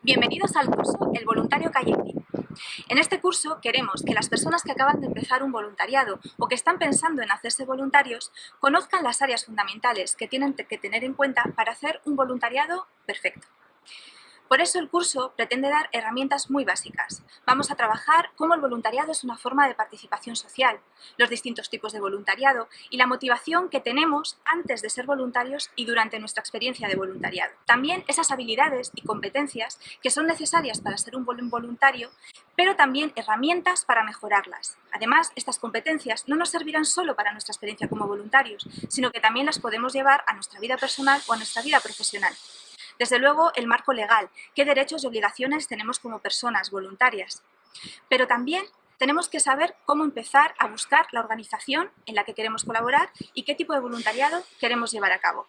Bienvenidos al curso El Voluntario Kayaking. En este curso queremos que las personas que acaban de empezar un voluntariado o que están pensando en hacerse voluntarios conozcan las áreas fundamentales que tienen que tener en cuenta para hacer un voluntariado perfecto. Por eso el curso pretende dar herramientas muy básicas. Vamos a trabajar cómo el voluntariado es una forma de participación social, los distintos tipos de voluntariado y la motivación que tenemos antes de ser voluntarios y durante nuestra experiencia de voluntariado. También esas habilidades y competencias que son necesarias para ser un voluntario, pero también herramientas para mejorarlas. Además, estas competencias no nos servirán solo para nuestra experiencia como voluntarios, sino que también las podemos llevar a nuestra vida personal o a nuestra vida profesional. Desde luego, el marco legal, qué derechos y obligaciones tenemos como personas voluntarias. Pero también tenemos que saber cómo empezar a buscar la organización en la que queremos colaborar y qué tipo de voluntariado queremos llevar a cabo.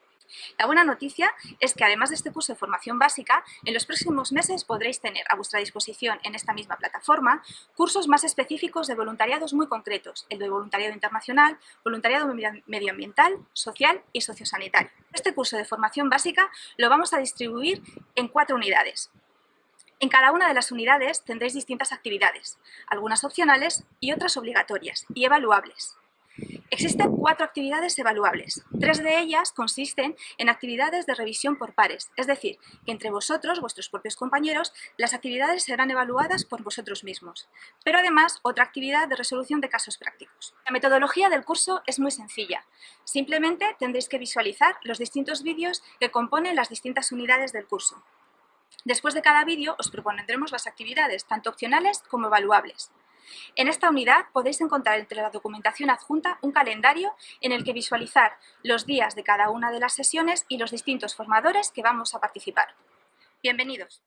La buena noticia es que además de este curso de formación básica, en los próximos meses podréis tener a vuestra disposición en esta misma plataforma cursos más específicos de voluntariados muy concretos, el de voluntariado internacional, voluntariado medioambiental, social y sociosanitario. Este curso de formación básica lo vamos a distribuir en cuatro unidades. En cada una de las unidades tendréis distintas actividades, algunas opcionales y otras obligatorias y evaluables. Existen cuatro actividades evaluables. Tres de ellas consisten en actividades de revisión por pares, es decir, que entre vosotros, vuestros propios compañeros, las actividades serán evaluadas por vosotros mismos. Pero además, otra actividad de resolución de casos prácticos. La metodología del curso es muy sencilla. Simplemente tendréis que visualizar los distintos vídeos que componen las distintas unidades del curso. Después de cada vídeo os propondremos las actividades, tanto opcionales como evaluables. En esta unidad podéis encontrar entre la documentación adjunta un calendario en el que visualizar los días de cada una de las sesiones y los distintos formadores que vamos a participar. Bienvenidos.